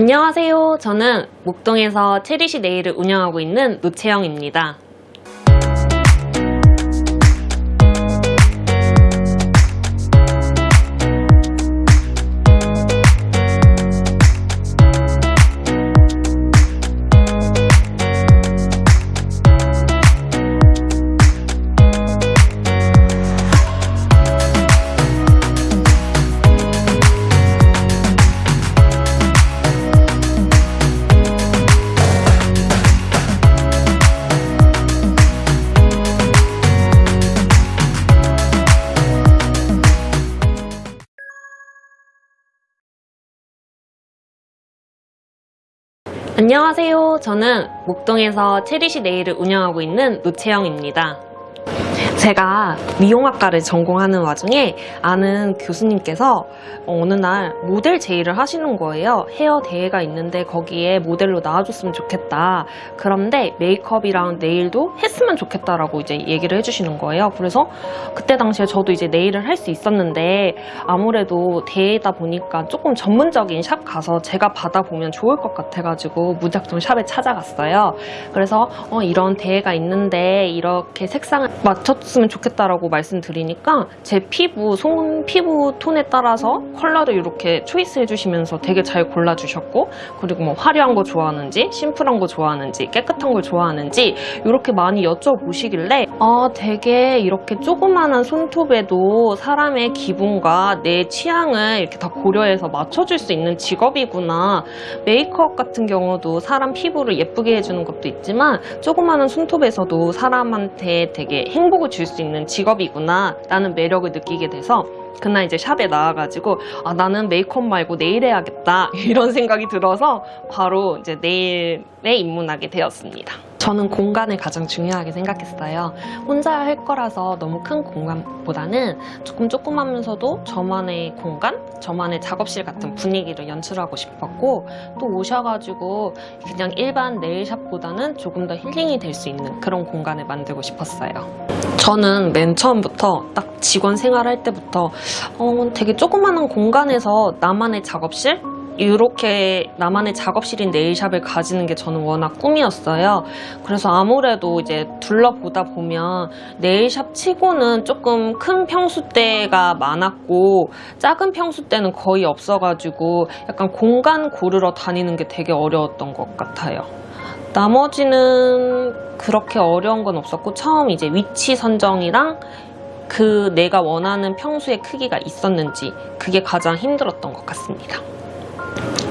안녕하세요. 저는 목동에서 체리시 네일을 운영하고 있는 노채영입니다. 안녕하세요. 저는 목동에서 체리시 네일을 운영하고 있는 노채영입니다. 제가 미용학과를 전공하는 와중에 아는 교수님께서 어느 날 모델 제의를 하시는 거예요. 헤어 대회가 있는데 거기에 모델로 나와줬으면 좋겠다. 그런데 메이크업이랑 네일도 했으면 좋겠다라고 이제 얘기를 해주시는 거예요. 그래서 그때 당시에 저도 이제 네일을 할 수 있었는데 아무래도 대회다 보니까 조금 전문적인 샵 가서 제가 받아보면 좋을 것 같아가지고 무작정 샵에 찾아갔어요. 그래서 어, 이런 대회가 있는데 이렇게 색상을 맞췄 으면 좋겠다라고 말씀드리니까 제 피부, 손 피부 톤에 따라서 컬러를 이렇게 초이스 해주시면서 되게 잘 골라주셨고 그리고 뭐 화려한 거 좋아하는지 심플한 거 좋아하는지 깨끗한 걸 좋아하는지 이렇게 많이 여쭤보시길래 아 되게 이렇게 조그마한 손톱에도 사람의 기분과 내 취향을 이렇게 다 고려해서 맞춰줄 수 있는 직업이구나. 메이크업 같은 경우도 사람 피부를 예쁘게 해주는 것도 있지만 조그마한 손톱에서도 사람한테 되게 행복을 줄 수 있는 직업이구나 라는 매력을 느끼게 돼서 그날 이제 샵에 나와가지고 아 나는 메이크업 말고 네일 해야겠다 이런 생각이 들어서 바로 이제 네일에 입문하게 되었습니다. 저는 공간을 가장 중요하게 생각했어요. 혼자 할 거라서 너무 큰 공간보다는 조금 조그마면서도 저만의 공간, 저만의 작업실 같은 분위기를 연출하고 싶었고 또 오셔가지고 그냥 일반 네일샵보다는 조금 더 힐링이 될 수 있는 그런 공간을 만들고 싶었어요. 저는 맨 처음부터 딱 직원 생활할 때부터 어, 되게 조그마한 공간에서 나만의 작업실? 이렇게 나만의 작업실인 네일샵을 가지는 게 저는 워낙 꿈이었어요. 그래서 아무래도 이제 둘러보다 보면 네일샵 치고는 조금 큰 평수대가 많았고 작은 평수대는 거의 없어가지고 약간 공간 고르러 다니는 게 되게 어려웠던 것 같아요. 나머지는 그렇게 어려운 건 없었고 처음 이제 위치 선정이랑 그 내가 원하는 평수의 크기가 있었는지 그게 가장 힘들었던 것 같습니다.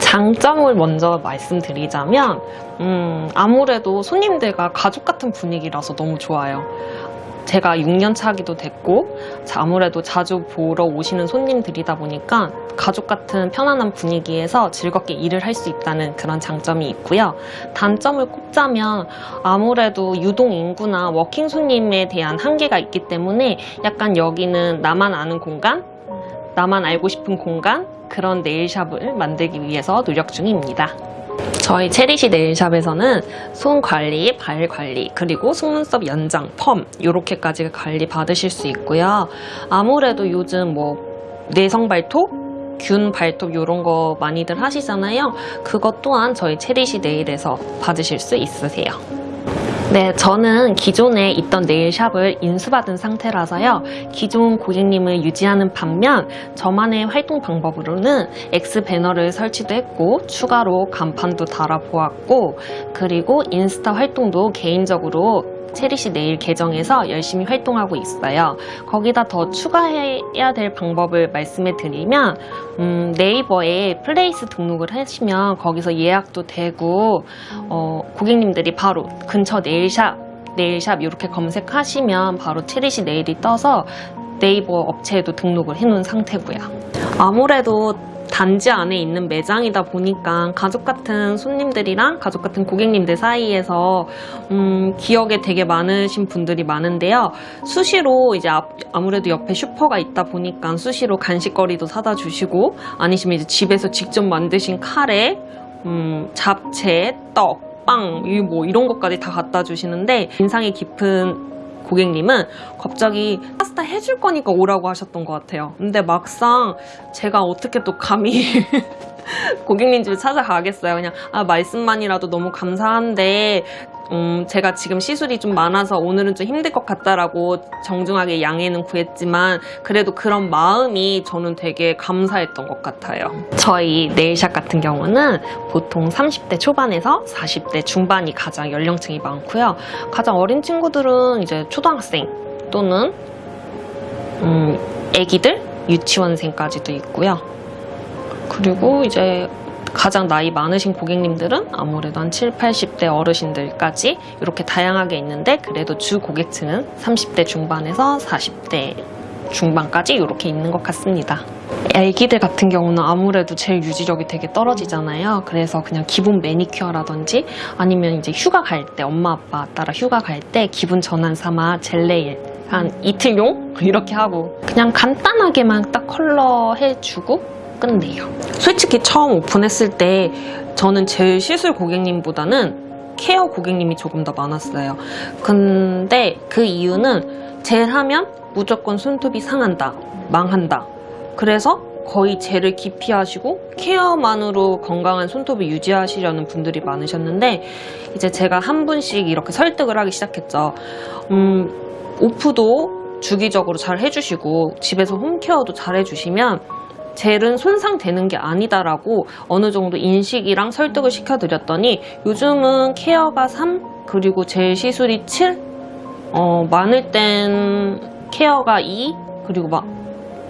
장점을 먼저 말씀드리자면 음, 아무래도 손님들과 가족 같은 분위기라서 너무 좋아요. 제가 6년 차기도 됐고 아무래도 자주 보러 오시는 손님들이다 보니까 가족 같은 편안한 분위기에서 즐겁게 일을 할 수 있다는 그런 장점이 있고요. 단점을 꼽자면 아무래도 유동 인구나 워킹 손님에 대한 한계가 있기 때문에 약간 여기는 나만 아는 공간, 나만 알고 싶은 공간 그런 네일샵을 만들기 위해서 노력 중입니다. 저희 체리시 네일샵에서는 손 관리, 발 관리, 그리고 속눈썹 연장, 펌 이렇게까지 관리 받으실 수 있고요. 아무래도 요즘 뭐 내성 발톱, 균 발톱 이런 거 많이들 하시잖아요. 그것 또한 저희 체리시 네일에서 받으실 수 있으세요. 네, 저는 기존에 있던 네일샵을 인수받은 상태라서요. 기존 고객님을 유지하는 반면 저만의 활동 방법으로는 X 배너를 설치도 했고 추가로 간판도 달아보았고 그리고 인스타 활동도 개인적으로 체리시 네일 계정에서 열심히 활동하고 있어요. 거기다 더 추가해야 될 방법을 말씀해 드리면 음, 네이버에 플레이스 등록을 하시면 거기서 예약도 되고 어, 고객님들이 바로 근처 네일샵 네일샵 이렇게 검색하시면 바로 체리시 네일이 떠서 네이버 업체에도 등록을 해놓은 상태고요. 아무래도 단지 안에 있는 매장이다 보니까 가족 같은 손님들이랑 가족 같은 고객님들 사이에서 음, 기억에 되게 남으신 분들이 많은데요. 수시로 이제 아무래도 옆에 슈퍼가 있다 보니까 수시로 간식거리도 사다 주시고 아니시면 이제 집에서 직접 만드신 카레, 음, 잡채, 떡, 빵, 뭐 이런 것까지 다 갖다 주시는데 인상이 깊은 고객님은 갑자기 파스타 해줄 거니까 오라고 하셨던 것 같아요. 근데 막상 제가 어떻게 또 감히 고객님 집에 찾아가겠어요. 그냥 아 말씀만이라도 너무 감사한데 음, 제가 지금 시술이 좀 많아서 오늘은 좀 힘들 것 같다라고 정중하게 양해는 구했지만 그래도 그런 마음이 저는 되게 감사했던 것 같아요. 저희 네일샵 같은 경우는 보통 30대 초반에서 40대 중반이 가장 연령층이 많고요. 가장 어린 친구들은 이제 초등학생 또는 음, 애기들, 유치원생까지도 있고요. 그리고 이제 가장 나이 많으신 고객님들은 아무래도 한 7, 80대 어르신들까지 이렇게 다양하게 있는데 그래도 주 고객층은 30대 중반에서 40대 중반까지 이렇게 있는 것 같습니다. 애기들 같은 경우는 아무래도 제일 유지력이 되게 떨어지잖아요. 그래서 그냥 기본 매니큐어라든지 아니면 이제 휴가 갈 때 엄마 아빠 따라 휴가 갈 때 기분 전환 삼아 젤네일 한 이틀용 이렇게 하고 그냥 간단하게만 딱 컬러 해주고 끝내요. 솔직히 처음 오픈했을 때 저는 젤 시술 고객님보다는 케어 고객님이 조금 더 많았어요. 근데 그 이유는 젤 하면 무조건 손톱이 상한다, 망한다. 그래서 거의 젤을 기피하시고 케어만으로 건강한 손톱을 유지하시려는 분들이 많으셨는데 이제 제가 한 분씩 이렇게 설득을 하기 시작했죠. 음, 오프도 주기적으로 잘 해주시고 집에서 홈케어도 잘 해주시면 젤은 손상되는 게 아니다라고 어느 정도 인식이랑 설득을 시켜드렸더니 요즘은 케어가 3 그리고 젤 시술이 7 어, 많을 땐 케어가 2 그리고 막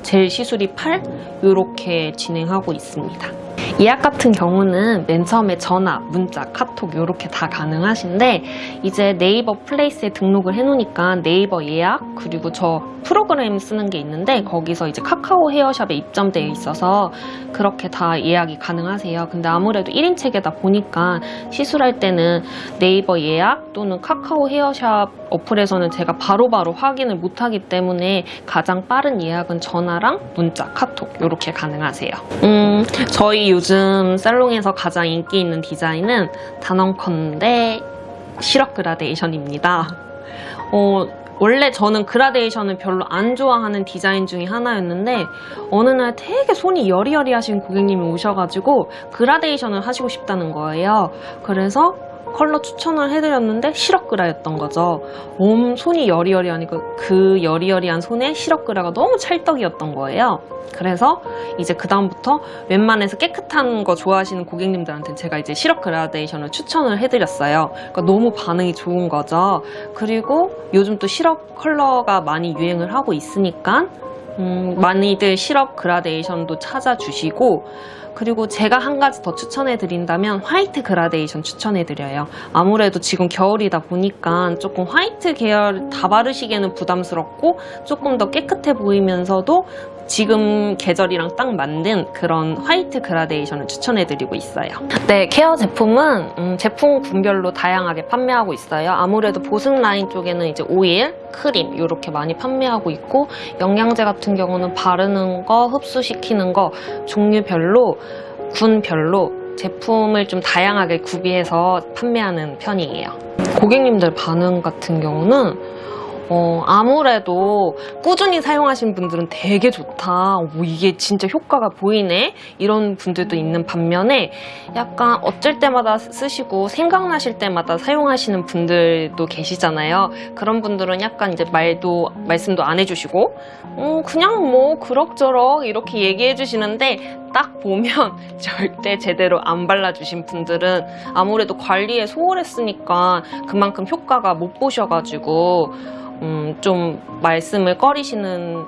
젤 시술이 8 이렇게 진행하고 있습니다. 예약 같은 경우는 맨 처음에 전화, 문자, 카톡 이렇게 다 가능하신데 이제 네이버 플레이스에 등록을 해놓으니까 네이버 예약 그리고 저 프로그램 쓰는 게 있는데 거기서 이제 카카오 헤어샵에 입점되어 있어서 그렇게 다 예약이 가능하세요. 근데 아무래도 1인 체계다 보니까 시술할 때는 네이버 예약 또는 카카오 헤어샵 어플에서는 제가 바로바로 확인을 못하기 때문에 가장 빠른 예약은 전화랑 문자, 카톡 이렇게 가능하세요. 음, 저희 요즘 살롱에서 가장 인기 있는 디자인은 단언컨대 시럽 그라데이션입니다. 어, 원래 저는 그라데이션을 별로 안 좋아하는 디자인 중에 하나였는데 어느 날 되게 손이 여리여리하신 고객님이 오셔가지고 그라데이션을 하시고 싶다는 거예요. 그래서 컬러 추천을 해드렸는데 시럽그라였던 거죠. 음 손이 여리여리하니까 그 여리여리한 손에 시럽그라가 너무 찰떡이었던 거예요. 그래서 이제 그 다음부터 웬만해서 깨끗한 거 좋아하시는 고객님들한테 제가 이제 시럽 그라데이션을 추천을 해드렸어요. 그러니까 너무 반응이 좋은 거죠. 그리고 요즘 또 시럽 컬러가 많이 유행을 하고 있으니까 음, 많이들 시럽 그라데이션도 찾아주시고 그리고 제가 한 가지 더 추천해 드린다면 화이트 그라데이션 추천해 드려요. 아무래도 지금 겨울이다 보니까 조금 화이트 계열 다 바르시기에는 부담스럽고 조금 더 깨끗해 보이면서도 지금 계절이랑 딱 맞는 그런 화이트 그라데이션을 추천해드리고 있어요. 네, 케어 제품은 음, 제품 군별로 다양하게 판매하고 있어요. 아무래도 보습 라인 쪽에는 이제 오일, 크림 이렇게 많이 판매하고 있고 영양제 같은 경우는 바르는 거, 흡수시키는 거 종류별로 군별로 제품을 좀 다양하게 구비해서 판매하는 편이에요. 고객님들 반응 같은 경우는 어, 아무래도 꾸준히 사용하신 분들은 되게 좋다. 오, 이게 진짜 효과가 보이네. 이런 분들도 있는 반면에 약간 어쩔 때마다 쓰시고 생각나실 때마다 사용하시는 분들도 계시잖아요. 그런 분들은 약간 이제 말도 말씀도 안 해주시고 음, 그냥 뭐 그럭저럭 이렇게 얘기해 주시는데 딱 보면 절대 제대로 안 발라주신 분들은 아무래도 관리에 소홀했으니까 그만큼 효과가 못 보셔가지고 음, 좀 말씀을 꺼리시는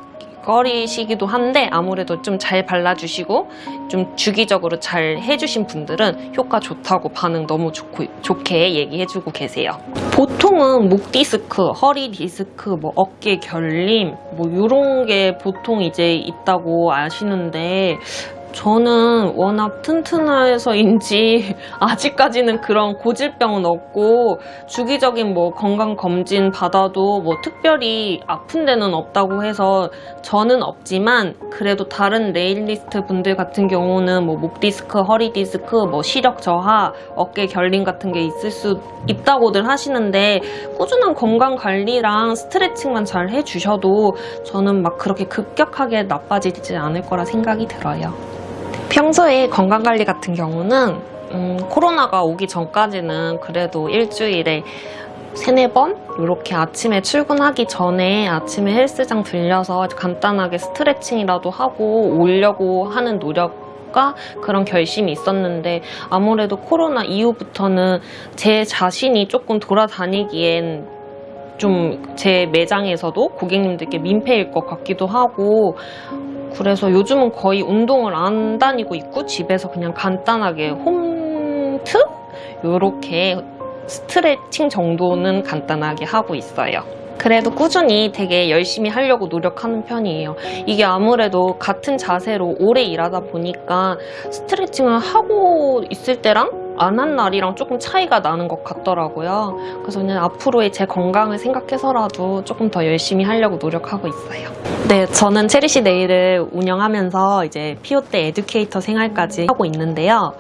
꺼리시기도 한데 아무래도 좀 잘 발라주시고 좀 주기적으로 잘 해주신 분들은 효과 좋다고 반응 너무 좋고, 좋게 얘기해주고 계세요. 보통은 목 디스크, 허리 디스크, 뭐 어깨 결림 뭐 이런 게 보통 이제 있다고 아시는데 저는 워낙 튼튼해서인지 아직까지는 그런 고질병은 없고 주기적인 뭐 건강검진 받아도 뭐 특별히 아픈 데는 없다고 해서 저는 없지만 그래도 다른 네일리스트 분들 같은 경우는 뭐 목 디스크, 허리 디스크, 뭐 시력 저하, 어깨 결림 같은 게 있을 수 있다고들 하시는데 꾸준한 건강 관리랑 스트레칭만 잘 해주셔도 저는 막 그렇게 급격하게 나빠지지 않을 거라 생각이 들어요. 평소에 건강관리 같은 경우는 음, 코로나가 오기 전까지는 그래도 일주일에 세네 번? 이렇게 아침에 출근하기 전에 아침에 헬스장 들려서 간단하게 스트레칭이라도 하고 오려고 하는 노력과 그런 결심이 있었는데 아무래도 코로나 이후부터는 제 자신이 조금 돌아다니기엔 좀 제 매장에서도 고객님들께 민폐일 것 같기도 하고 그래서 요즘은 거의 운동을 안 다니고 있고 집에서 그냥 간단하게 홈트? 요렇게 스트레칭 정도는 간단하게 하고 있어요. 그래도 꾸준히 되게 열심히 하려고 노력하는 편이에요. 이게 아무래도 같은 자세로 오래 일하다 보니까 스트레칭을 하고 있을 때랑 안 한 날이랑 조금 차이가 나는 것 같더라고요. 그래서 그냥 앞으로의 제 건강을 생각해서라도 조금 더 열심히 하려고 노력하고 있어요. 네, 저는 체리시 네일을 운영하면서 이제 피오 때 에듀케이터 생활까지 하고 있는데요.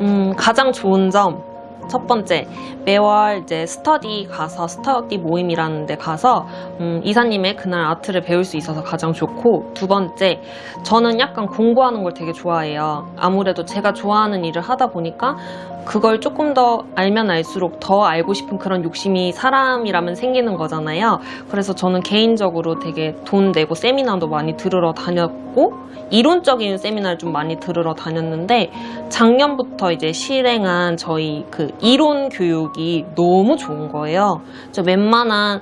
음, 가장 좋은 점, 첫 번째, 매월 이제 스터디 가서, 스터디 모임이라는 데 가서, 음, 이사님의 그날 아트를 배울 수 있어서 가장 좋고, 두 번째, 저는 약간 공부하는 걸 되게 좋아해요. 아무래도 제가 좋아하는 일을 하다 보니까, 그걸 조금 더 알면 알수록 더 알고 싶은 그런 욕심이 사람이라면 생기는 거잖아요. 그래서 저는 개인적으로 되게 돈 내고 세미나도 많이 들으러 다녔고, 이론적인 세미나를 좀 많이 들으러 다녔는데, 작년부터 이제 실행한 저희 그 이론 교육이 너무 좋은 거예요. 저 웬만한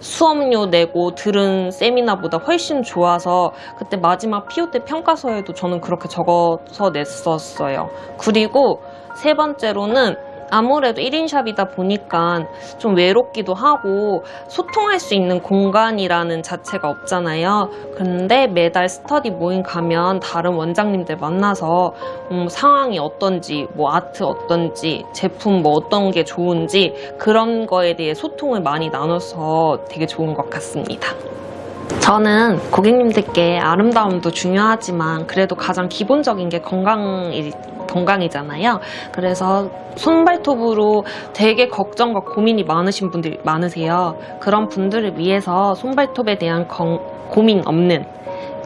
수업료 내고 들은 세미나보다 훨씬 좋아서 그때 마지막 피오 때 평가서에도 저는 그렇게 적어서 냈었어요. 그리고 세 번째로는 아무래도 1인샵이다 보니까 좀 외롭기도 하고 소통할 수 있는 공간이라는 자체가 없잖아요. 근데 매달 스터디 모임 가면 다른 원장님들 만나서 음, 상황이 어떤지, 뭐 아트 어떤지, 제품 뭐 어떤 게 좋은지 그런 거에 대해 소통을 많이 나눠서 되게 좋은 것 같습니다. 저는 고객님들께 아름다움도 중요하지만 그래도 가장 기본적인 게 건강이, 건강이잖아요. 그래서 손발톱으로 되게 걱정과 고민이 많으신 분들 많으세요. 그런 분들을 위해서 손발톱에 대한 건- 고민 없는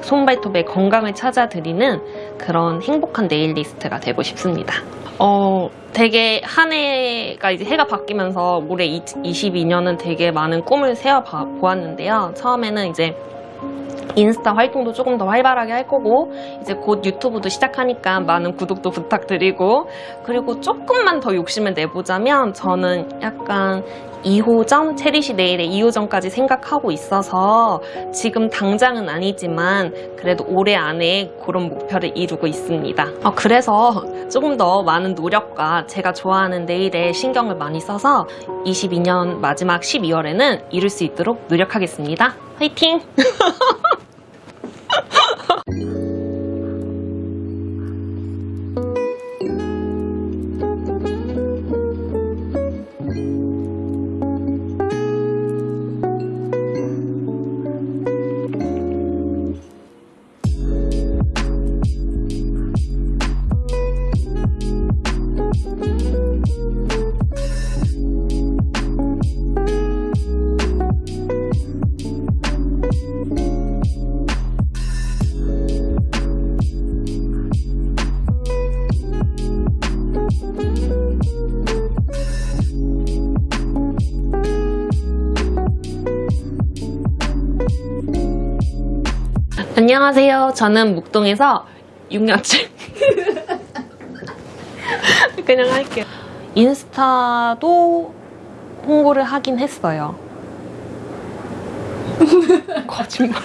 손발톱의 건강을 찾아드리는 그런 행복한 네일리스트가 되고 싶습니다. 어, 되게 한 해가 이제 해가 바뀌면서 올해 22년은 되게 많은 꿈을 세워 봐- 보았는데요. 처음에는 이제 인스타 활동도 조금 더 활발하게 할 거고 이제 곧 유튜브도 시작하니까 많은 구독도 부탁드리고 그리고 조금만 더 욕심을 내보자면 저는 약간 2호점 체리시 네일의 2호점까지 생각하고 있어서 지금 당장은 아니지만 그래도 올해 안에 그런 목표를 이루고 있습니다. 어, 그래서 조금 더 많은 노력과 제가 좋아하는 네일에 신경을 많이 써서 22년 마지막 12월에는 이룰 수 있도록 노력하겠습니다. 화이팅! Bye. 안녕하세요. 저는 묵동에서 6년째 그냥 할게요. 인스타도 홍보를 하긴 했어요. 거짓말.